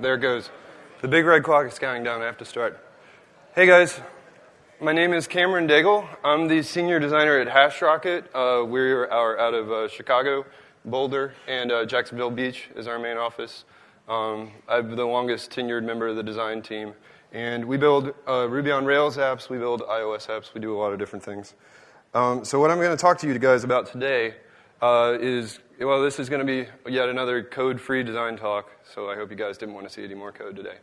There it goes. The big red clock is counting down. I have to start. Hey guys, my name is Cameron Daigle. I'm the senior designer at HashRocket. Uh, we are out of uh, Chicago, Boulder, and uh, Jacksonville Beach is our main office. Um, I'm the longest tenured member of the design team. And we build uh, Ruby on Rails apps, we build iOS apps, we do a lot of different things. Um, so, what I'm going to talk to you guys about today uh, is well, this is going to be yet another code free design talk, so I hope you guys didn't want to see any more code today.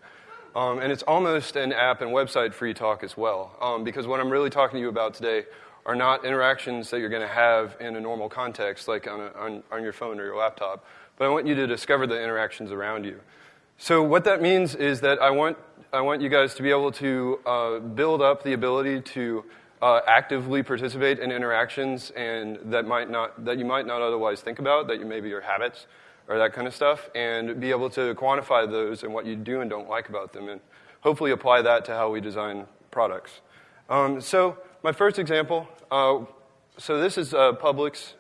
Um, and it's almost an app and website free talk as well, um, because what I'm really talking to you about today are not interactions that you're going to have in a normal context, like on, a, on, on your phone or your laptop, but I want you to discover the interactions around you. So, what that means is that I want I want you guys to be able to uh, build up the ability to uh, actively participate in interactions and that might not that you might not otherwise think about, that you maybe your habits or that kind of stuff, and be able to quantify those and what you do and don't like about them, and hopefully apply that to how we design products. Um, so my first example. Uh, so this is uh, Publix.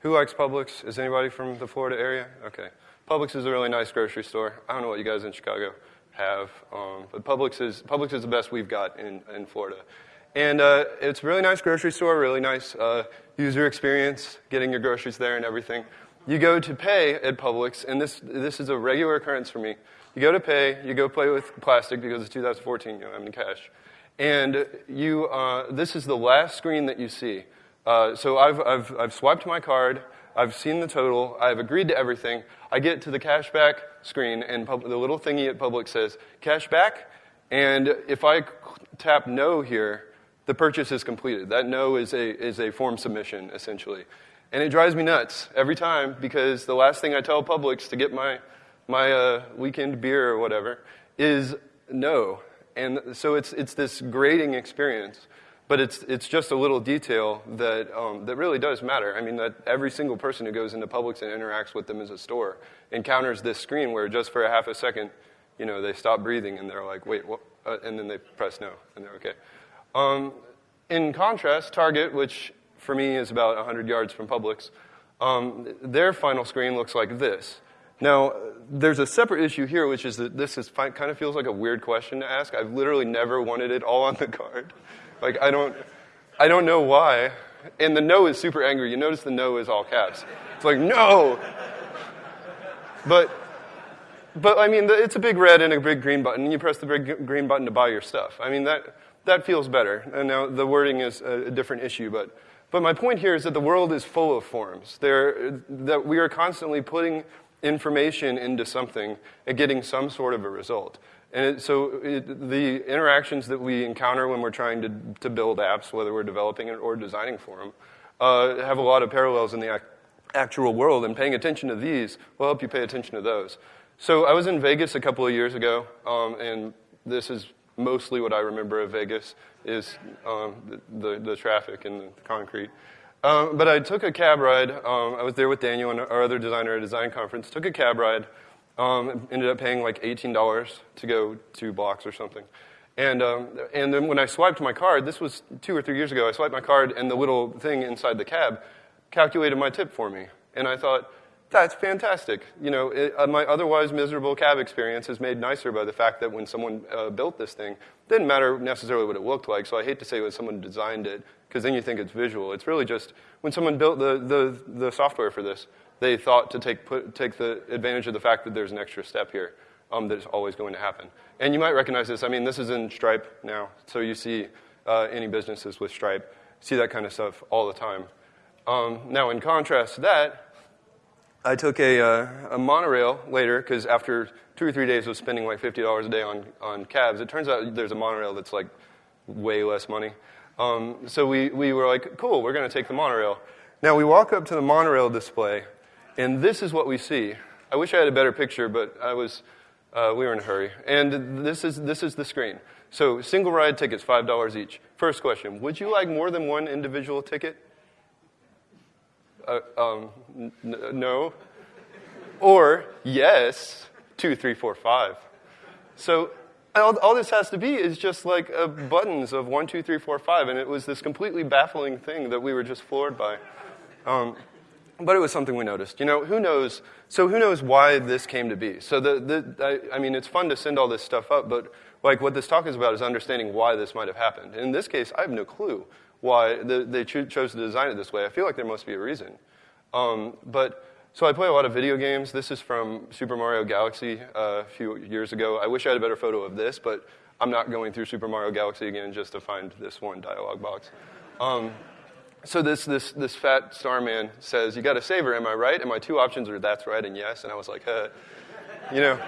Who likes Publix? Is anybody from the Florida area? Okay. Publix is a really nice grocery store. I don't know what you guys in Chicago have. Um, but Publix is, Publix is the best we've got in, in Florida. And uh, it's a really nice grocery store, really nice uh, user experience, getting your groceries there and everything. You go to pay at Publix, and this, this is a regular occurrence for me. You go to pay, you go play with plastic because it's 2014, you don't have any cash. And you, uh, this is the last screen that you see. Uh, so I've, I've, I've swiped my card, I've seen the total, I've agreed to everything. I get to the cashback screen, and pub- the little thingy at Publix says, cashback. And if I tap no here, the purchase is completed. That no is a, is a form submission, essentially. And it drives me nuts every time because the last thing I tell Publix to get my, my uh, weekend beer or whatever is no. And so it's, it's this grading experience. But it's, it's just a little detail that, um, that really does matter. I mean, that every single person who goes into Publix and interacts with them as a store encounters this screen where just for a half a second, you know, they stop breathing and they're like, wait, what? Uh, and then they press no, and they're okay. Um, in contrast, Target, which for me is about 100 yards from Publix, um, their final screen looks like this. Now, there's a separate issue here, which is that this is, kind of feels like a weird question to ask. I've literally never wanted it all on the card. Like, I don't, I don't know why. And the no is super angry. You notice the no is all caps. It's like, no! But, but I mean, it's a big red and a big green button. You press the big green button to buy your stuff. I mean, that, that feels better. And now the wording is a, different issue. But, but my point here is that the world is full of forms. There, that we are constantly putting information into something and getting some sort of a result. And it, so it, the interactions that we encounter when we're trying to, to build apps, whether we're developing it or designing for them, uh, have a lot of parallels in the ac- actual world. And paying attention to these will help you pay attention to those. So I was in Vegas a couple of years ago, um, and this is mostly what I remember of Vegas is um, the, the, the, traffic and the concrete. Um, but I took a cab ride. Um, I was there with Daniel and our other designer at a design conference. Took a cab ride um, ended up paying like $18 to go two blocks or something. And, um, and then when I swiped my card, this was two or three years ago, I swiped my card and the little thing inside the cab calculated my tip for me. And I thought, that's fantastic. You know, it, uh, my otherwise miserable cab experience is made nicer by the fact that when someone uh, built this thing, it didn't matter necessarily what it looked like. So I hate to say when someone designed it, because then you think it's visual. It's really just when someone built the, the, the software for this, they thought to take, put, take the advantage of the fact that there's an extra step here um, that's always going to happen. And you might recognize this. I mean, this is in Stripe now, so you see uh, any businesses with Stripe see that kind of stuff all the time. Um, now, in contrast to that, I took a, uh, a monorail later because after two or three days of spending like $50 a day on, on cabs, it turns out there's a monorail that's like way less money. Um, so we, we were like, cool, we're going to take the monorail. Now we walk up to the monorail display, and this is what we see. I wish I had a better picture, but I was, uh, we were in a hurry. And this is, this is the screen. So single ride tickets, $5 each. First question, would you like more than one individual ticket? Uh, um, n- no. Or yes, two, three, four, five. So all, all, this has to be is just like uh, buttons of one, two, three, four, five. And it was this completely baffling thing that we were just floored by. Um, but it was something we noticed. You know, who knows? So who knows why this came to be? So the, the I, I, mean, it's fun to send all this stuff up, but like what this talk is about is understanding why this might have happened. In this case, I have no clue why the, they cho- chose to design it this way. I feel like there must be a reason. Um, but so I play a lot of video games. This is from Super Mario Galaxy uh, a few years ago. I wish I had a better photo of this, but I'm not going through Super Mario Galaxy again just to find this one dialog box. Um, so this, this, this fat starman says, you got to save her, am I right? And my two options are that's right and yes. And I was like, huh. you know,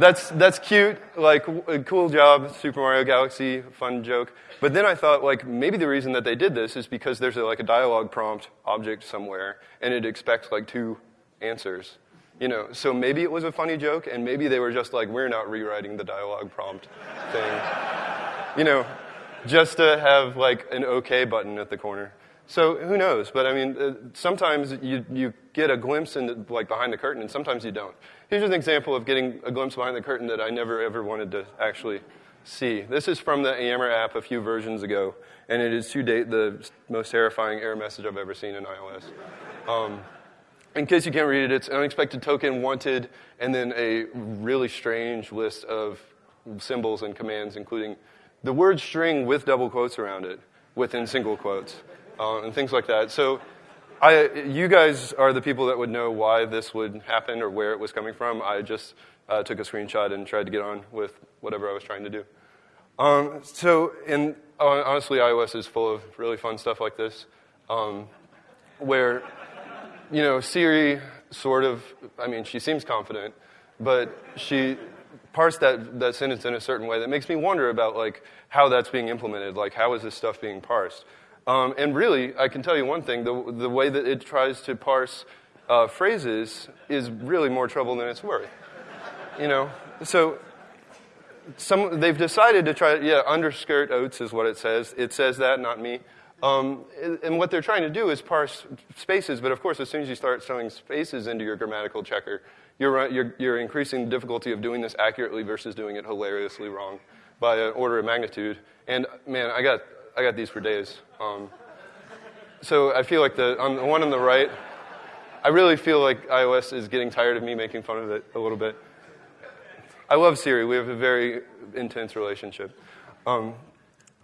that's, that's cute, like, a cool job, Super Mario Galaxy, fun joke. But then I thought, like, maybe the reason that they did this is because there's a, like a dialogue prompt object somewhere, and it expects like two answers. You know, so maybe it was a funny joke, and maybe they were just like, we're not rewriting the dialogue prompt thing. you know, just to have like an OK button at the corner. So who knows? But I mean, uh, sometimes you, you get a glimpse into like behind the curtain, and sometimes you don't. Here's an example of getting a glimpse behind the curtain that I never ever wanted to actually see. This is from the Yammer app a few versions ago, and it is to date the most terrifying error message I've ever seen in iOS. Um, in case you can't read it, it's an unexpected token wanted, and then a really strange list of symbols and commands, including the word string with double quotes around it within single quotes uh, and things like that. So I, you guys are the people that would know why this would happen or where it was coming from. I just uh, took a screenshot and tried to get on with whatever I was trying to do. Um, so, in, honestly, iOS is full of really fun stuff like this, um, where, you know, Siri sort of, I mean, she seems confident, but she parsed that, that sentence in a certain way that makes me wonder about, like, how that's being implemented. Like, how is this stuff being parsed? Um, and really, I can tell you one thing the, the way that it tries to parse uh, phrases is really more trouble than it's worth. You know? So, some, they've decided to try, yeah, underskirt oats is what it says. It says that, not me. Um, and what they're trying to do is parse spaces, but of course, as soon as you start throwing spaces into your grammatical checker, you're, you're, you're increasing the difficulty of doing this accurately versus doing it hilariously wrong by an order of magnitude. And man, I got I got these for days. Um, so I feel like the, on the one on the right, I really feel like iOS is getting tired of me making fun of it a little bit. I love Siri. We have a very intense relationship. Um,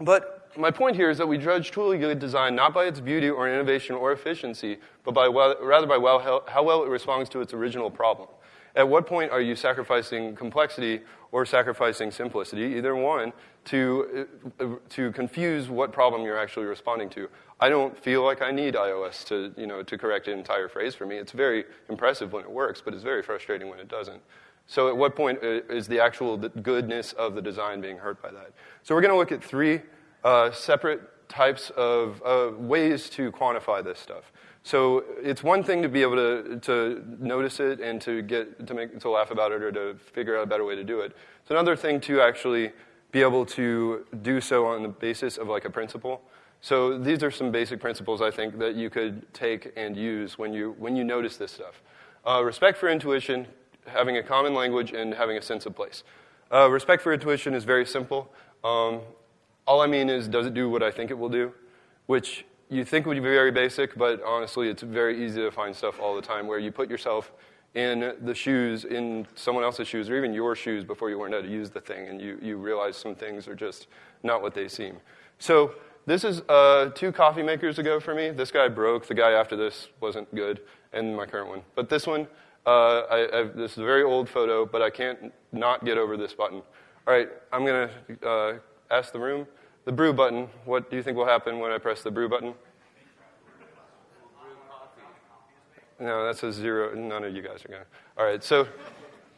but my point here is that we judge truly good design not by its beauty or innovation or efficiency, but by well, rather by well, how, how well it responds to its original problem. At what point are you sacrificing complexity or sacrificing simplicity, either one, to, uh, to confuse what problem you're actually responding to? I don't feel like I need iOS to, you know, to correct an entire phrase for me. It's very impressive when it works, but it's very frustrating when it doesn't. So at what point uh, is the actual goodness of the design being hurt by that? So we're going to look at three uh, separate types of uh, ways to quantify this stuff. So it's one thing to be able to, to notice it and to get to make to laugh about it or to figure out a better way to do it. It's another thing to actually be able to do so on the basis of like a principle. So these are some basic principles I think that you could take and use when you when you notice this stuff. Uh, respect for intuition, having a common language, and having a sense of place. Uh, respect for intuition is very simple. Um, all I mean is, does it do what I think it will do? Which you think would be very basic, but honestly, it's very easy to find stuff all the time where you put yourself in the shoes, in someone else's shoes, or even your shoes before you learn how to use the thing, and you, you realize some things are just not what they seem. So this is uh, two coffee makers ago for me. This guy broke. The guy after this wasn't good, and my current one. But this one, uh, I, this is a very old photo, but I can't not get over this button. All right, I'm going to uh, ask the room. The brew button, what do you think will happen when I press the brew button? No, that's a zero. None of you guys are going to. All right, so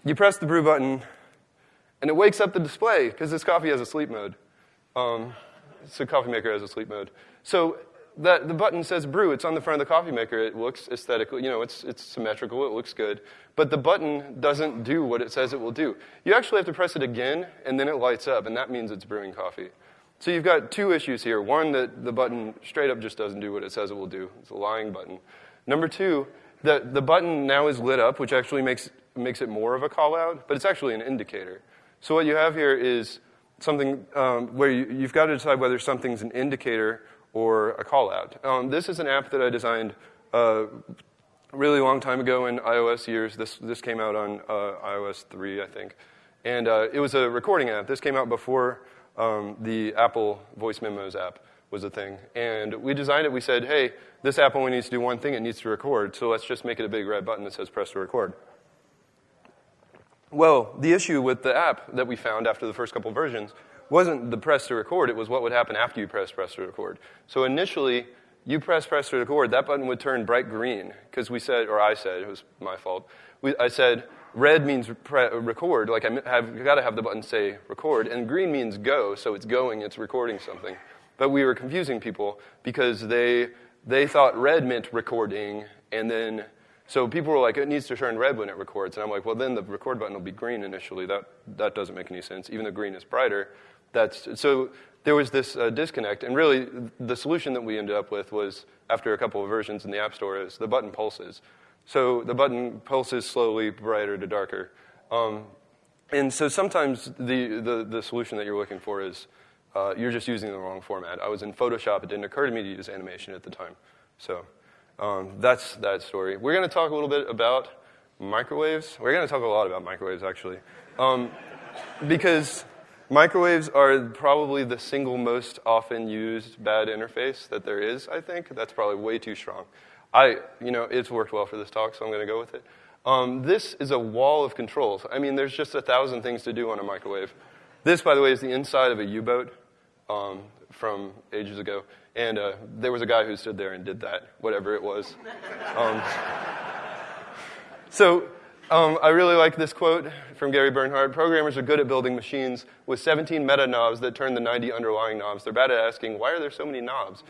you press the brew button, and it wakes up the display because this coffee has a sleep mode. Um, so coffee maker has a sleep mode. So that, the button says brew. It's on the front of the coffee maker. It looks aesthetically, you know, it's, it's symmetrical. It looks good. But the button doesn't do what it says it will do. You actually have to press it again, and then it lights up, and that means it's brewing coffee. So you've got two issues here. One, that the button straight up just doesn't do what it says it will do. It's a lying button. Number two, the, the button now is lit up, which actually makes, makes it more of a call out, but it's actually an indicator. So what you have here is something um, where you, have got to decide whether something's an indicator or a call out. Um, this is an app that I designed uh, really long time ago in iOS years. This, this came out on uh, iOS 3, I think. And uh, it was a recording app. This came out before um, the Apple Voice Memos app was a thing. And we designed it. We said, hey, this app only needs to do one thing. It needs to record. So let's just make it a big red button that says press to record. Well, the issue with the app that we found after the first couple versions wasn't the press to record. It was what would happen after you press press to record. So initially, you press press to record, that button would turn bright green because we said, or I said, it was my fault. We, I said, red means pre- record, like I have got to have the button say record, and green means go, so it's going, it's recording something. But we were confusing people because they they thought red meant recording, and then so people were like, it needs to turn red when it records, and I'm like, well, then the record button will be green initially. That that doesn't make any sense. Even though green is brighter, that's so there was this uh, disconnect, and really the solution that we ended up with was after a couple of versions in the App Store is the button pulses. So the button pulses slowly, brighter to darker. Um, and so sometimes the, the, the, solution that you're looking for is uh, you're just using the wrong format. I was in Photoshop. It didn't occur to me to use animation at the time. So um, that's that story. We're going to talk a little bit about microwaves. We're going to talk a lot about microwaves, actually. Um, because microwaves are probably the single most often used bad interface that there is, I think. That's probably way too strong. I, you know, it's worked well for this talk, so I'm going to go with it. Um, this is a wall of controls. I mean, there's just a thousand things to do on a microwave. This, by the way, is the inside of a U-boat um, from ages ago. And uh, there was a guy who stood there and did that, whatever it was. Um, so um, I really like this quote from Gary Bernhardt. Programmers are good at building machines with 17 meta knobs that turn the 90 underlying knobs. They're bad at asking, why are there so many knobs?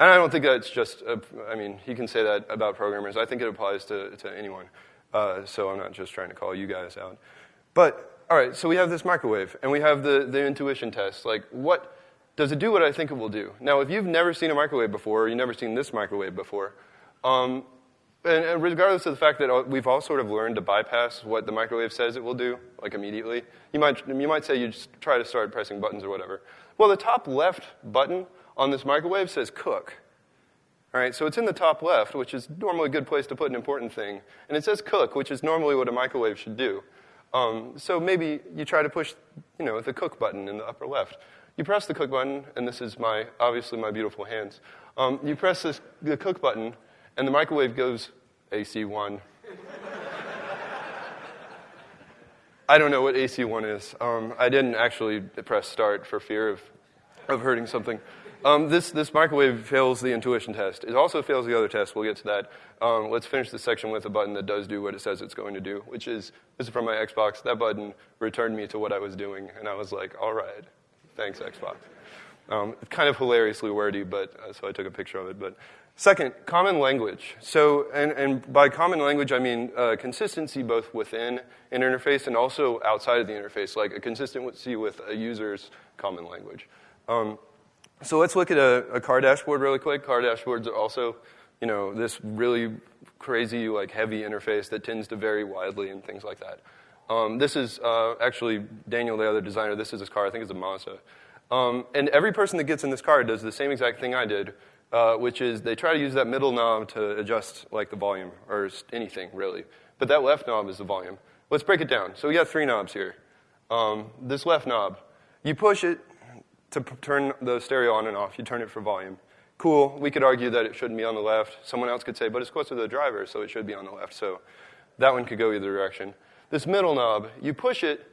And I don't think that's just, a, I mean, he can say that about programmers. I think it applies to, to anyone. Uh, so I'm not just trying to call you guys out. But, all right, so we have this microwave, and we have the, the intuition test. Like, what, does it do what I think it will do? Now, if you've never seen a microwave before, or you've never seen this microwave before, um, and, and, regardless of the fact that we've all sort of learned to bypass what the microwave says it will do, like immediately, you might, you might say you just try to start pressing buttons or whatever. Well, the top left button on this microwave says cook. All right, so it's in the top left, which is normally a good place to put an important thing. And it says cook, which is normally what a microwave should do. Um, so maybe you try to push, you know, the cook button in the upper left. You press the cook button, and this is my, obviously my beautiful hands. Um, you press this, the cook button, and the microwave goes AC1. I don't know what AC1 is. Um, I didn't actually press start for fear of, of hurting something. Um, this, this microwave fails the intuition test. It also fails the other test. We'll get to that. Um, let's finish this section with a button that does do what it says it's going to do, which is this is from my Xbox. That button returned me to what I was doing, and I was like, all right, thanks, Xbox. Um, kind of hilariously wordy, but uh, so I took a picture of it. But second, common language. So, and, and by common language, I mean uh, consistency both within an interface and also outside of the interface, like a consistency with a user's common language. Um, so let's look at a, a, car dashboard really quick. Car dashboards are also, you know, this really crazy, like heavy interface that tends to vary widely and things like that. Um, this is uh, actually Daniel, the other designer. This is his car. I think it's a Mazda. Um, and every person that gets in this car does the same exact thing I did, uh, which is they try to use that middle knob to adjust like the volume or anything really. But that left knob is the volume. Let's break it down. So we got three knobs here. Um, this left knob, you push it, to turn the stereo on and off. You turn it for volume. Cool. We could argue that it shouldn't be on the left. Someone else could say, but it's closer to the driver, so it should be on the left. So that one could go either direction. This middle knob, you push it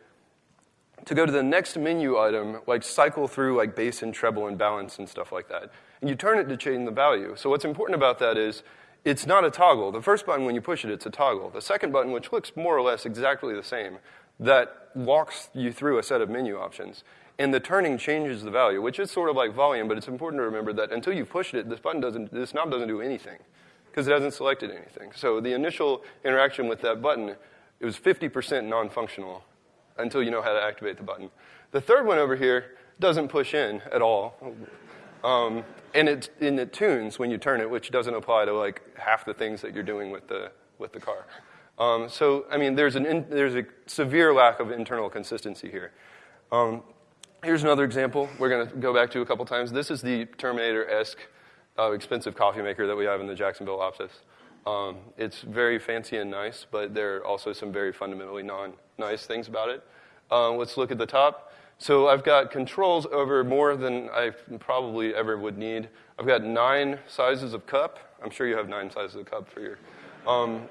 to go to the next menu item, like cycle through like bass and treble and balance and stuff like that. And you turn it to change the value. So what's important about that is it's not a toggle. The first button, when you push it, it's a toggle. The second button, which looks more or less exactly the same, that walks you through a set of menu options and the turning changes the value, which is sort of like volume, but it's important to remember that until you push it, this button doesn't, this knob doesn't do anything because it hasn't selected anything. So the initial interaction with that button, it was 50% non-functional until you know how to activate the button. The third one over here doesn't push in at all. Um, and, it, and it tunes when you turn it, which doesn't apply to like half the things that you're doing with the, with the car. Um, so, I mean, there's, an in, there's a severe lack of internal consistency here. Um, Here's another example we're going to go back to a couple times. This is the Terminator esque uh, expensive coffee maker that we have in the Jacksonville office. Um, it's very fancy and nice, but there are also some very fundamentally non-nice things about it. Uh, let's look at the top. So I've got controls over more than I probably ever would need. I've got nine sizes of cup. I'm sure you have nine sizes of cup for your. Um,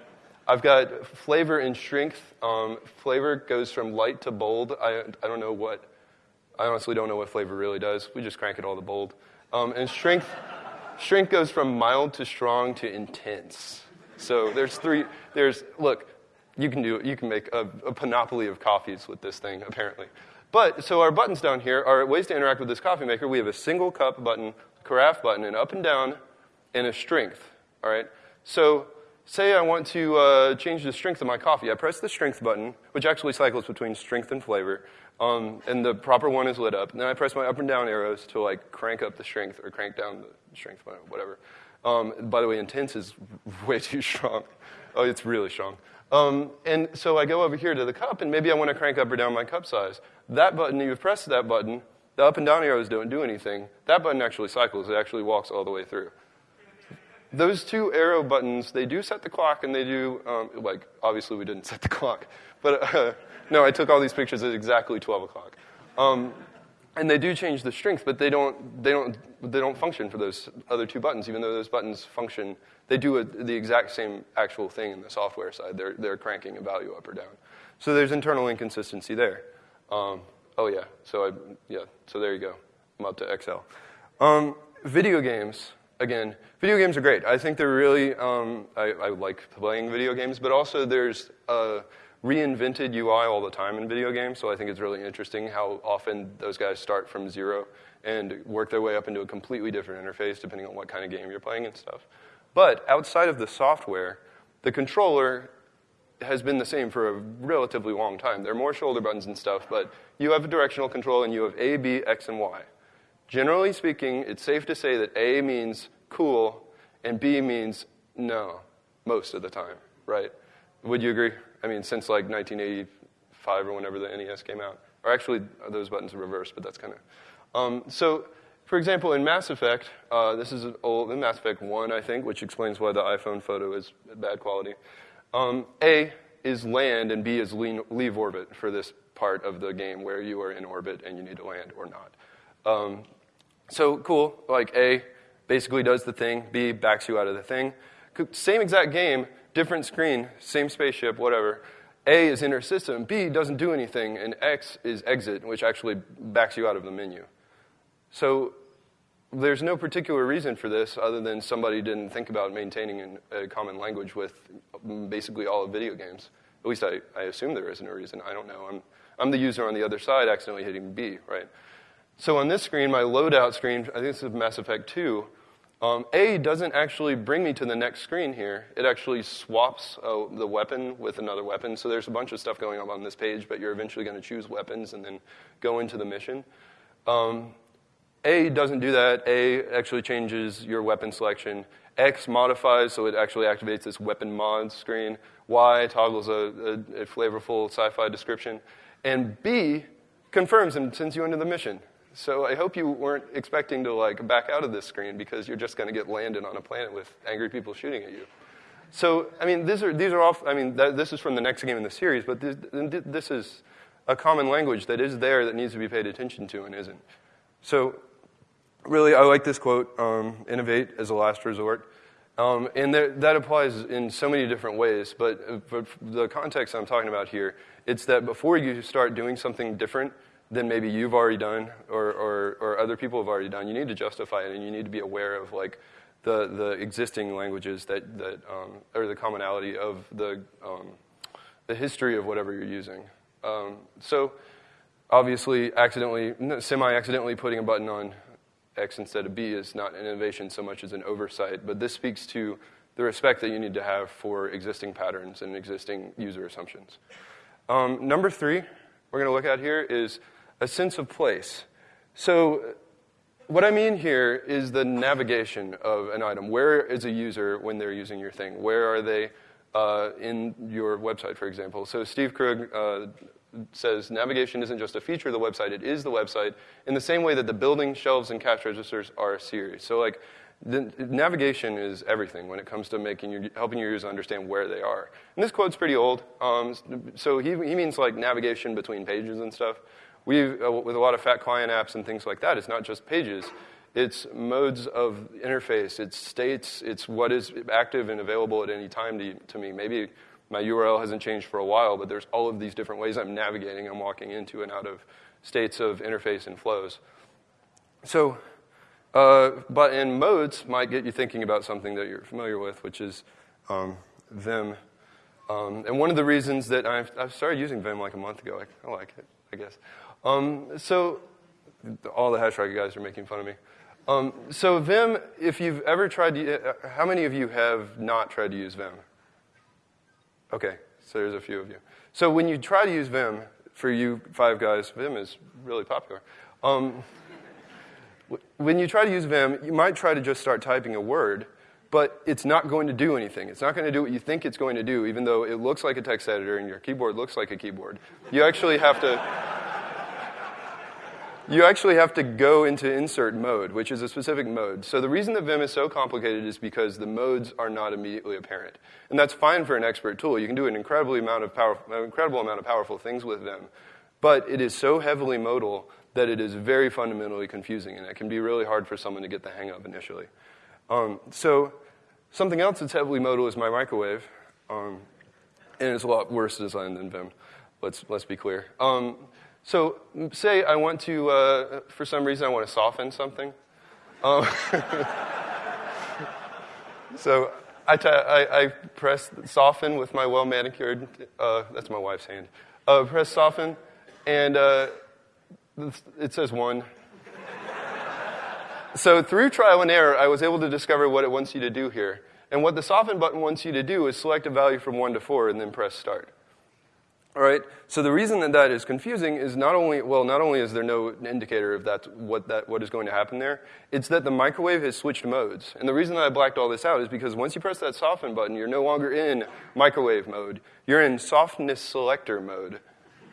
I've got flavor and strength. Um, flavor goes from light to bold. I, I don't know what, I honestly don't know what flavor really does. We just crank it all the bold. Um, and strength, strength goes from mild to strong to intense. So there's three, there's, look, you can do, you can make a, a panoply of coffees with this thing, apparently. But, so our buttons down here are ways to interact with this coffee maker. We have a single cup button, carafe button, and up and down, and a strength, all right? So say I want to uh, change the strength of my coffee. I press the strength button, which actually cycles between strength and flavor, um, and the proper one is lit up. And then I press my up and down arrows to like crank up the strength or crank down the strength, whatever. Um, by the way, intense is way too strong. Oh, it's really strong. Um, and so I go over here to the cup, and maybe I want to crank up or down my cup size. That button, you've pressed that button, the up and down arrows don't do anything. That button actually cycles, it actually walks all the way through. Those two arrow buttons, they do set the clock, and they do, um, like, obviously we didn't set the clock. But uh, no, I took all these pictures at exactly 12 o'clock. Um, and they do change the strength, but they don't, they, don't, they don't function for those other two buttons, even though those buttons function. They do a, the exact same actual thing in the software side. They're, they're cranking a value up or down. So there's internal inconsistency there. Um, oh, yeah. So, I, yeah. so there you go. I'm up to XL. Um, video games, again, video games are great. I think they're really, um, I, I, like playing video games, but also there's a reinvented UI all the time in video games, so I think it's really interesting how often those guys start from zero and work their way up into a completely different interface depending on what kind of game you're playing and stuff. But outside of the software, the controller has been the same for a relatively long time. There are more shoulder buttons and stuff, but you have a directional control and you have A, B, X, and Y. Generally speaking, it's safe to say that A means cool and B means no, most of the time, right? Would you agree? I mean, since like 1985 or whenever the NES came out. Or actually, those buttons are reversed, but that's kind of. Um, so, for example, in Mass Effect, uh, this is old, in Mass Effect 1, I think, which explains why the iPhone photo is bad quality. Um, A is land and B is leave orbit for this part of the game where you are in orbit and you need to land or not. Um, so cool, like A basically does the thing, B backs you out of the thing. Same exact game, different screen, same spaceship, whatever. A is inner system, B doesn't do anything, and X is exit, which actually backs you out of the menu. So there's no particular reason for this other than somebody didn't think about maintaining a common language with mm, basically all of video games. At least I, I assume there isn't a reason. I don't know. I'm, I'm the user on the other side accidentally hitting B, right? So on this screen, my loadout screen, I think this is Mass Effect 2, um, A doesn't actually bring me to the next screen here. It actually swaps uh, the weapon with another weapon. So there's a bunch of stuff going on on this page, but you're eventually going to choose weapons and then go into the mission. Um, a doesn't do that. A actually changes your weapon selection. X modifies, so it actually activates this weapon mod screen. Y toggles a, a, a flavorful sci-fi description. And B confirms and sends you into the mission. So I hope you weren't expecting to like back out of this screen because you're just going to get landed on a planet with angry people shooting at you. So I mean, these are these are all. I mean, th- this is from the next game in the series, but this, this is a common language that is there that needs to be paid attention to and isn't. So really, I like this quote um, innovate as a last resort. Um, and that applies in so many different ways, but, but the context I'm talking about here, it's that before you start doing something different than maybe you've already done or, or, or other people have already done, you need to justify it and you need to be aware of like the, the existing languages that, that um, or the commonality of the, um, the history of whatever you're using. Um, so obviously, accidentally, semi-accidentally putting a button on X instead of B is not an innovation so much as an oversight, but this speaks to the respect that you need to have for existing patterns and existing user assumptions. Um, number three, we're going to look at here is a sense of place. So, what I mean here is the navigation of an item. Where is a user when they're using your thing? Where are they uh, in your website, for example? So, Steve Krug uh, says navigation isn't just a feature of the website, it is the website, in the same way that the building, shelves, and cash registers are Sears. So, like, the, navigation is everything when it comes to making your, helping your users understand where they are. And this quote's pretty old, um, so he, he means like navigation between pages and stuff. We, uh, with a lot of fat client apps and things like that, it's not just pages. It's modes of interface, it's states, it's what is active and available at any time to, to me. Maybe my URL hasn't changed for a while, but there's all of these different ways I'm navigating, I'm walking into and out of states of interface and flows. So uh, but in modes might get you thinking about something that you're familiar with, which is um, Vim. Um, and one of the reasons that I've, I've, started using Vim like a month ago, I, I like it, I guess. Um, so all the Hashrocket guys are making fun of me. Um, so Vim, if you've ever tried to, uh, how many of you have not tried to use Vim? Okay, so there's a few of you. So when you try to use Vim, for you five guys, Vim is really popular. Um, when you try to use Vim, you might try to just start typing a word, but it's not going to do anything. It's not going to do what you think it's going to do, even though it looks like a text editor and your keyboard looks like a keyboard. You actually have to. You actually have to go into insert mode, which is a specific mode. So the reason that Vim is so complicated is because the modes are not immediately apparent. And that's fine for an expert tool. You can do an incredible amount of, power, an incredible amount of powerful things with Vim. But it is so heavily modal that it is very fundamentally confusing, and it can be really hard for someone to get the hang of initially. Um, so something else that's heavily modal is my microwave, um, and it's a lot worse designed than Vim. Let's let's be clear. Um, so say I want to, uh, for some reason, I want to soften something. Um, so I, I, press soften with my well manicured. Uh, that's my wife's hand. Uh, press soften, and uh, it says one. so through trial and error, I was able to discover what it wants you to do here. And what the soften button wants you to do is select a value from 1 to 4 and then press start. All right. So the reason that that is confusing is not only well, not only is there no indicator of that what that what is going to happen there, it's that the microwave has switched modes. And the reason that I blacked all this out is because once you press that soften button, you're no longer in microwave mode. You're in softness selector mode,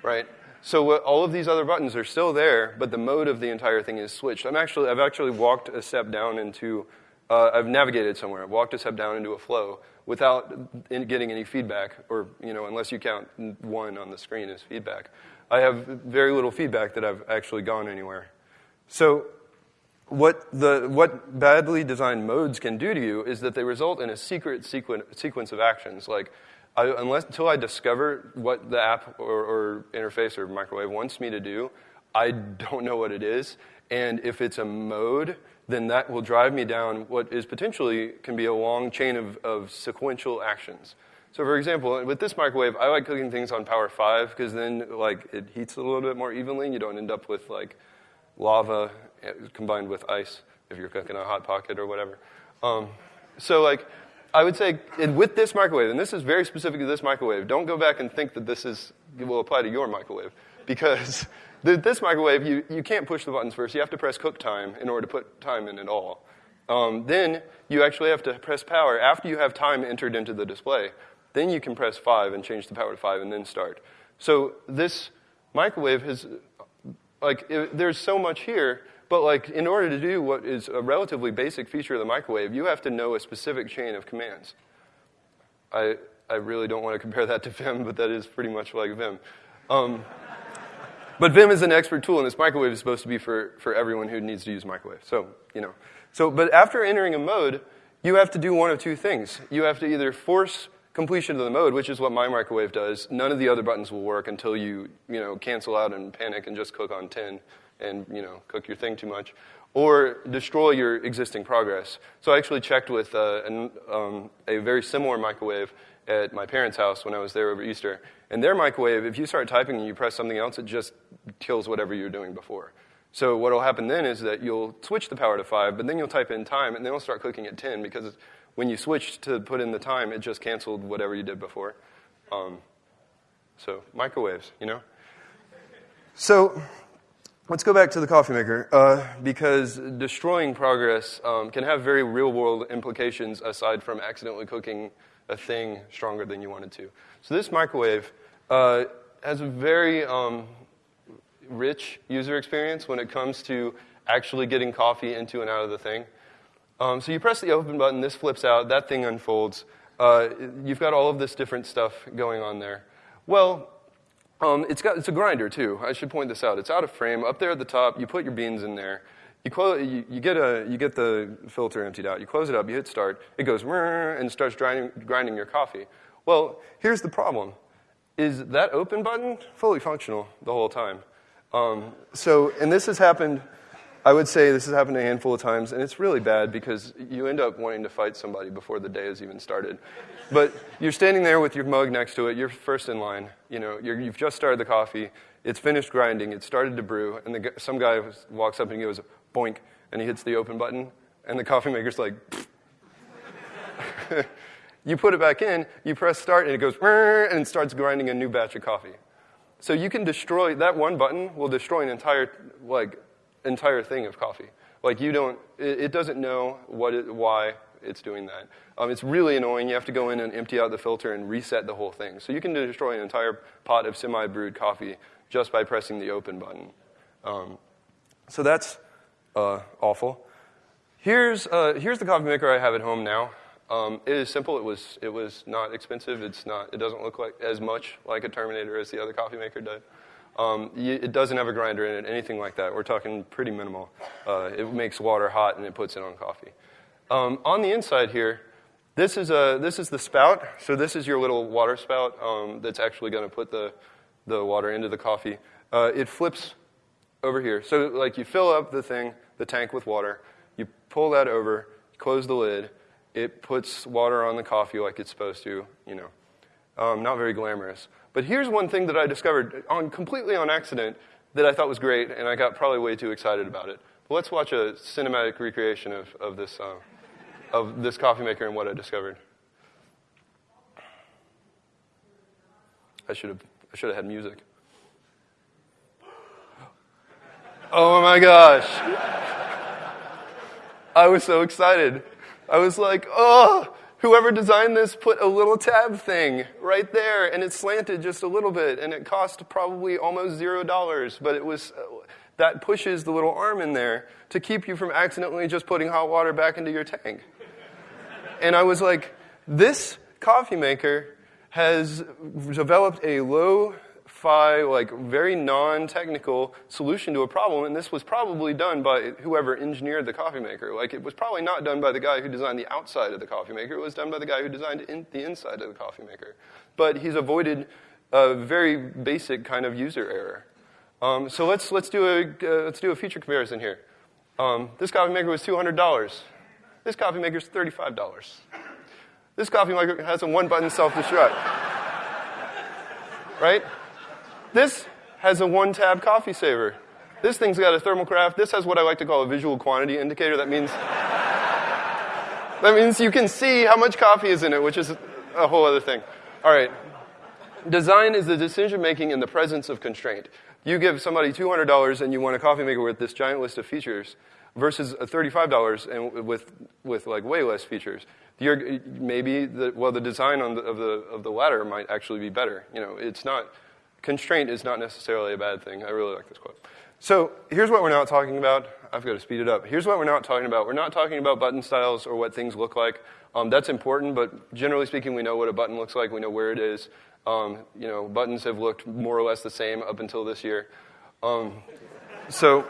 right? So all of these other buttons are still there, but the mode of the entire thing is switched. I'm actually, I've actually walked a step down into, uh, I've navigated somewhere. I've walked a step down into a flow without getting any feedback, or you know, unless you count one on the screen as feedback. I have very little feedback that I've actually gone anywhere. So what, the, what badly designed modes can do to you is that they result in a secret sequen- sequence of actions. Like I, unless until I discover what the app or, or, interface or microwave wants me to do, I don't know what it is. And if it's a mode, then that will drive me down what is potentially can be a long chain of, of sequential actions. So, for example, with this microwave, I like cooking things on power five because then like it heats a little bit more evenly, and you don't end up with like lava eh, combined with ice if you're cooking a hot pocket or whatever. Um, so, like I would say, with this microwave, and this is very specific to this microwave, don't go back and think that this is, will apply to your microwave. Because this microwave, you, you can't push the buttons first. You have to press cook time in order to put time in at all. Um, then you actually have to press power after you have time entered into the display. Then you can press 5 and change the power to 5 and then start. So this microwave has, like, it, there's so much here but like, in order to do what is a relatively basic feature of the microwave, you have to know a specific chain of commands. I, I really don't want to compare that to Vim, but that is pretty much like Vim. Um, but Vim is an expert tool, and this microwave is supposed to be for, for everyone who needs to use microwave. So, you know. So, but after entering a mode, you have to do one of two things. You have to either force completion of the mode, which is what my microwave does. None of the other buttons will work until you, you know, cancel out and panic and just cook on 10 and you know cook your thing too much, or destroy your existing progress. So I actually checked with uh, an, um, a very similar microwave at my parents' house when I was there over Easter. And their microwave, if you start typing and you press something else, it just kills whatever you're doing before. So what will happen then is that you'll switch the power to 5, but then you'll type in time, and then it'll start cooking at 10 because when you switch to put in the time, it just canceled whatever you did before. Um, so microwaves, you know? So Let's go back to the coffee maker uh, because destroying progress um, can have very real world implications aside from accidentally cooking a thing stronger than you wanted to. So, this microwave uh, has a very um, rich user experience when it comes to actually getting coffee into and out of the thing. Um, so you press the open button, this flips out, that thing unfolds. Uh, you've got all of this different stuff going on there. Well, um, it's, got, it's a grinder too. I should point this out. It's out of frame. Up there at the top, you put your beans in there. You, close, you, you, get a, you get the filter emptied out. You close it up, you hit start. It goes and starts grinding, grinding your coffee. Well, here's the problem. Is that open button fully functional the whole time? Um, so, and this has happened, I would say this has happened a handful of times, and it's really bad because you end up wanting to fight somebody before the day has even started. But you're standing there with your mug next to it, you're first in line, you know, you have just started the coffee, it's finished grinding, it's started to brew, and the, some guy walks up and he goes, boink, and he hits the open button, and the coffee maker's like, you put it back in, you press start, and it goes, and starts grinding a new batch of coffee. So you can destroy, that one button will destroy an entire, like, entire thing of coffee. Like you don't, it, it doesn't know what it, why it's doing that. Um, it's really annoying. You have to go in and empty out the filter and reset the whole thing. So you can destroy an entire pot of semi-brewed coffee just by pressing the open button. Um, so that's uh, awful. Here's, uh, here's the coffee maker I have at home now. Um, it is simple. It was, it was not expensive. It's not, it doesn't look like as much like a Terminator as the other coffee maker did. Um, it doesn't have a grinder in it, anything like that. We're talking pretty minimal. Uh, it makes water hot and it puts it on coffee. Um, on the inside here, this is, a, this is the spout. So this is your little water spout um, that's actually going to put the, the water into the coffee. Uh, it flips over here. So like you fill up the thing, the tank with water, you pull that over, close the lid, it puts water on the coffee like it's supposed to, you know. Um, not very glamorous. But here's one thing that I discovered on, completely on accident that I thought was great, and I got probably way too excited about it. But let's watch a cinematic recreation of, of, this, uh, of this coffee maker and what I discovered. I should have, I should have had music. Oh my gosh. I was so excited. I was like, oh, whoever designed this put a little tab thing right there, and it slanted just a little bit, and it cost probably almost zero dollars, but it was, uh, that pushes the little arm in there to keep you from accidentally just putting hot water back into your tank. and I was like, this coffee maker has developed a low fi, like very non-technical solution to a problem, and this was probably done by whoever engineered the coffee maker. Like it was probably not done by the guy who designed the outside of the coffee maker. It was done by the guy who designed in the inside of the coffee maker. But he's avoided a very basic kind of user error. Um, so let's let's do a uh, let's do a feature comparison here. Um, this coffee maker was two hundred dollars. This coffee maker is thirty-five dollars. This coffee maker has a one-button self-destruct. right? This has a one tab coffee saver. This thing's got a thermal carafe. This has what I like to call a visual quantity indicator. That means, that means you can see how much coffee is in it, which is a whole other thing. All right. Design is the decision making in the presence of constraint. You give somebody $200 and you want a coffee maker with this giant list of features versus $35 and with, with like way less features. You're, maybe the, well, the design the, of, the, of the latter might actually be better. You know, it's not, constraint is not necessarily a bad thing. I really like this quote. So here's what we're not talking about. I've got to speed it up. Here's what we're not talking about. We're not talking about button styles or what things look like. Um, that's important, but generally speaking, we know what a button looks like. We know where it is. Um, you know, buttons have looked more or less the same up until this year. Um, so,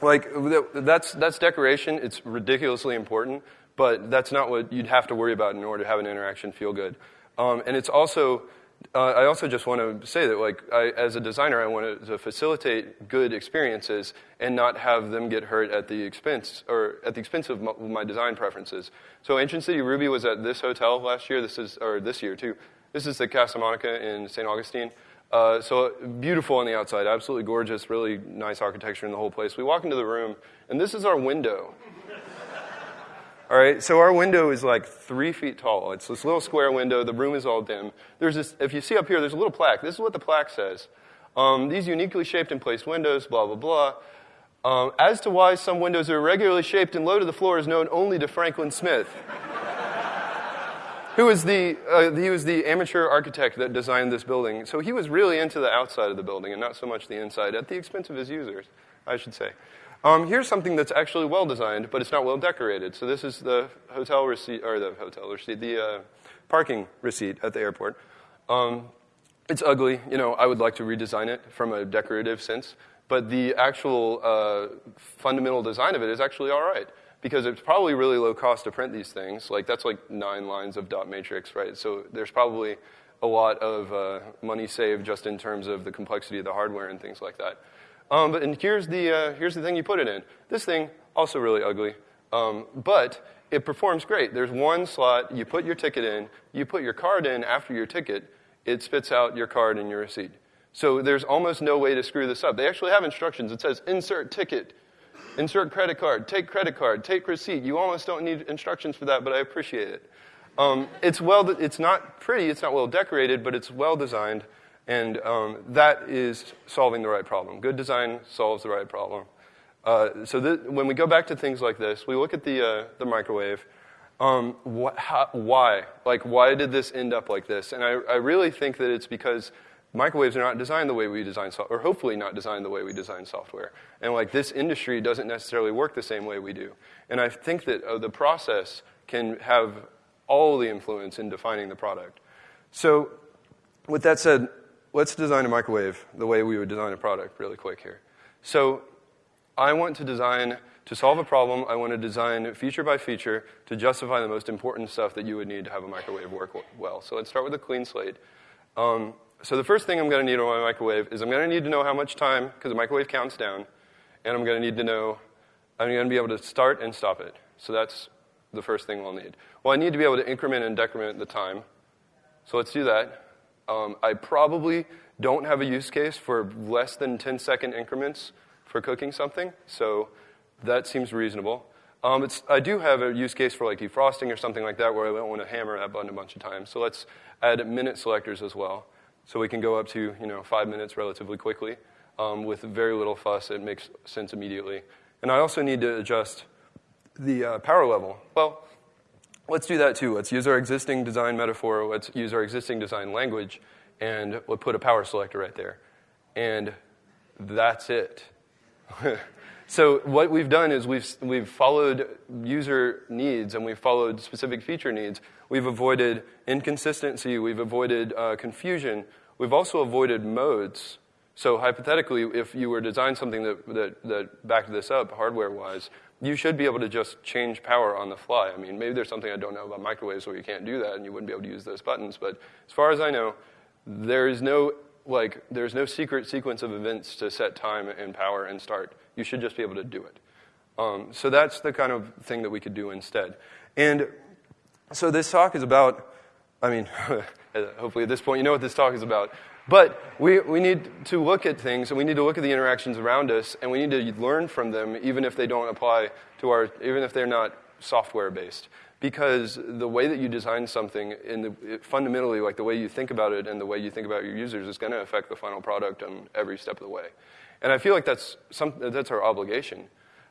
like, that's, that's decoration. It's ridiculously important, but that's not what you'd have to worry about in order to have an interaction feel good. Um, and it's also uh, I also just want to say that, like, I, as a designer, I want to facilitate good experiences and not have them get hurt at the expense or at the expense of my, my, design preferences. So, Ancient City Ruby was at this hotel last year. This is or this year too. This is the Casa Monica in St. Augustine. Uh, so beautiful on the outside, absolutely gorgeous, really nice architecture in the whole place. We walk into the room, and this is our window. All right, so our window is like three feet tall. It's this little square window. The room is all dim. There's this, if you see up here, there's a little plaque. This is what the plaque says. Um, these uniquely shaped and placed windows, blah, blah, blah. Um, as to why some windows are irregularly shaped and low to the floor is known only to Franklin Smith, who was the, uh, he was the amateur architect that designed this building. So he was really into the outside of the building and not so much the inside, at the expense of his users, I should say. Um, here's something that's actually well designed, but it's not well decorated. So this is the hotel receipt, or the hotel receipt, the uh, parking receipt at the airport. Um, it's ugly. You know, I would like to redesign it from a decorative sense, but the actual uh, fundamental design of it is actually all right because it's probably really low cost to print these things. Like that's like nine lines of dot matrix, right? So there's probably a lot of uh, money saved just in terms of the complexity of the hardware and things like that. Um, but and here's the uh, here's the thing you put it in. This thing also really ugly, um, but it performs great. There's one slot. You put your ticket in. You put your card in after your ticket. It spits out your card and your receipt. So there's almost no way to screw this up. They actually have instructions. It says insert ticket Insert credit card, take credit card, take receipt. You almost don't need instructions for that, but I appreciate it. Um, it's, well, it's not pretty, it's not well decorated, but it's well designed, and um, that is solving the right problem. Good design solves the right problem. Uh, so th- when we go back to things like this, we look at the, uh, the microwave. Um, how, why? Like, why did this end up like this? And I, I really think that it's because microwaves are not designed the way we design software, or hopefully not designed the way we design software. And like this industry doesn't necessarily work the same way we do. And I think that uh, the process can have all the influence in defining the product. So with that said, let's design a microwave the way we would design a product really quick here. So I want to design, to solve a problem, I want to design feature by feature to justify the most important stuff that you would need to have a microwave work well. So let's start with a clean slate. Um, so the first thing I'm going to need on my microwave is I'm going to need to know how much time, because the microwave counts down, and I'm going to need to know, I'm going to be able to start and stop it. So that's the first thing we'll need. Well, I need to be able to increment and decrement the time. So let's do that. Um, I probably don't have a use case for less than 10 second increments for cooking something, so that seems reasonable. Um, I do have a use case for like defrosting or something like that where I don't want to hammer that button a bunch of times. So let's add minute selectors as well. So we can go up to you know, five minutes relatively quickly um, with very little fuss. It makes sense immediately. And I also need to adjust the uh, power level. Well, let's do that too. Let's use our existing design metaphor. Let's use our existing design language, and we'll put a power selector right there. And that's it. so what we've done is we've, we've followed user needs and we've followed specific feature needs We've avoided inconsistency. We've avoided uh, confusion. We've also avoided modes. So hypothetically, if you were to design something that, that, that backed this up hardware-wise, you should be able to just change power on the fly. I mean, maybe there's something I don't know about microwaves where you can't do that and you wouldn't be able to use those buttons. But as far as I know, there is no like there's no secret sequence of events to set time and power and start. You should just be able to do it. Um, so that's the kind of thing that we could do instead. And so this talk is about, I mean, hopefully at this point you know what this talk is about. But we, we need to look at things and we need to look at the interactions around us and we need to learn from them even if they don't apply to our, even if they're not software based. Because the way that you design something, in the, fundamentally, like the way you think about it and the way you think about your users, is going to affect the final product on every step of the way. And I feel like that's, some, that's our obligation.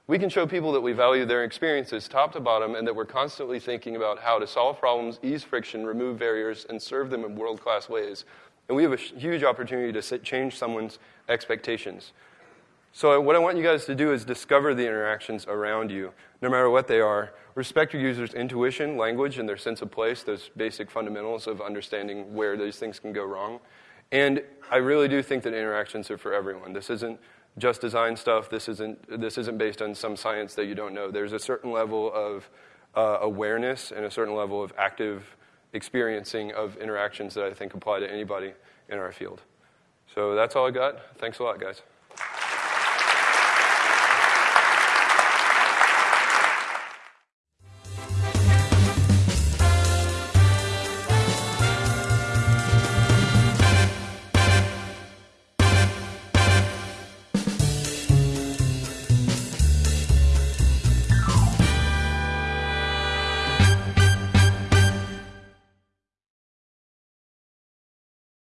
We can show people that we value their experiences top to bottom and that we're constantly thinking about how to solve problems, ease friction, remove barriers, and serve them in world class ways. And we have a huge opportunity to change someone's expectations. So, what I want you guys to do is discover the interactions around you, no matter what they are. Respect your users' intuition, language, and their sense of place, those basic fundamentals of understanding where these things can go wrong. And I really do think that interactions are for everyone. This isn't just design stuff. This isn't, this isn't based on some science that you don't know. There's a certain level of uh, awareness and a certain level of active experiencing of interactions that I think apply to anybody in our field. So that's all I got. Thanks a lot, guys.